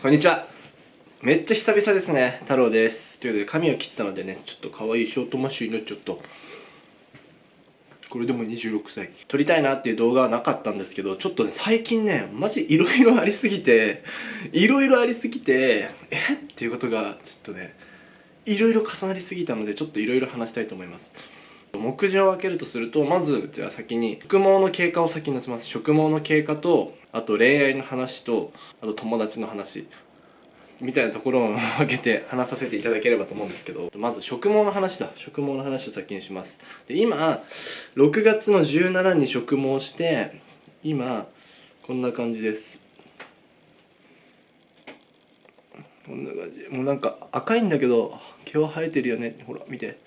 こんにちは。めっちゃ久々ですね。太郎です。ということで髪を切ったのでねちょっと可愛いショートマッシュになっちゃったこれでも26歳。撮りたいなっていう動画はなかったんですけどちょっとね最近ねマジいろいろありすぎていろいろありすぎてえ？っていうことがちょっとねいろいろ重なりすぎたのでちょっといろいろ話したいと思います。目次を分けるとするとまずじゃあ先に植毛の経過を先に出します。植毛の経過とあと恋愛の話とあと友達の話。みたいなところを分けて話させていただければと思うんですけどまず植毛の話だ。植毛の話を先にします。で今6月の17に植毛して今こんな感じです。こんな感じ。もうなんか赤いんだけど毛は生えてるよね。ほら見て。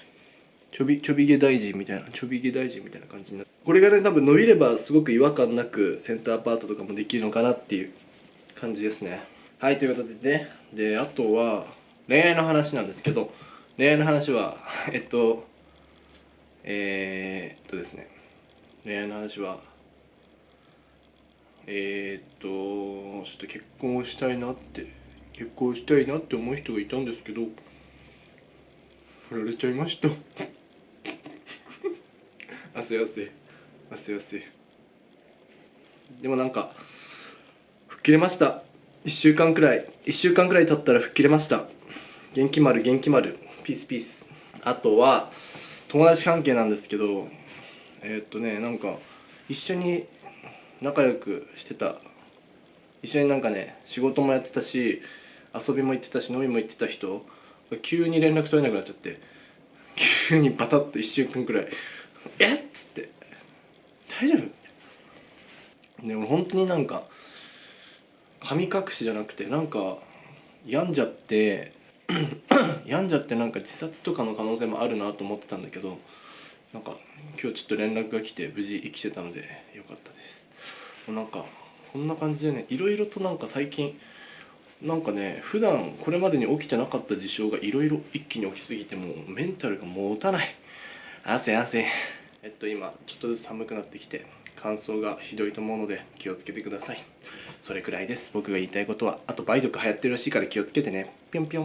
ちょびちょび毛大臣みたいなちょび毛大臣みたいな感じになる。これがね多分伸びればすごく違和感なくセンターパートとかもできるのかなっていう感じですね。はいということでね。であとは恋愛の話なんですけど恋愛の話は えっとえー、っとですね。恋愛の話はえー、っとちょっと結婚をしたいなって結婚したいなって思う人がいたんですけど振られちゃいました。汗汗汗汗でもなんか吹っ切れました。1週間くらい。1週間くらい経ったら吹っ切れました。元気丸元気丸。ピースピース。あとは友達関係なんですけどえー、っとねなんか一緒に仲良くしてた。一緒になんかね仕事もやってたし遊びも行ってたし飲みも行ってた人急に連絡取れなくなっちゃって急にバタッと1週間くらい「え？っ?」つって「大丈夫?」でも本当になんか神隠しじゃなくてなんか病んじゃって 病んじゃってなんか自殺とかの可能性もあるなと思ってたんだけどなんか今日ちょっと連絡が来て無事生きてたのでよかったですもうなんかこんな感じでねいろいろとなんか最近なんかね普段これまでに起きてなかった事象がいろいろ一気に起きすぎてもうメンタルが持たない汗汗えっと今ちょっとずつ寒くなってきて乾燥がひどいと思うので気をつけてください。それくらいです。僕が言いたいことは。あと梅毒流行ってるらしいから気をつけてね。ぴょんぴょん。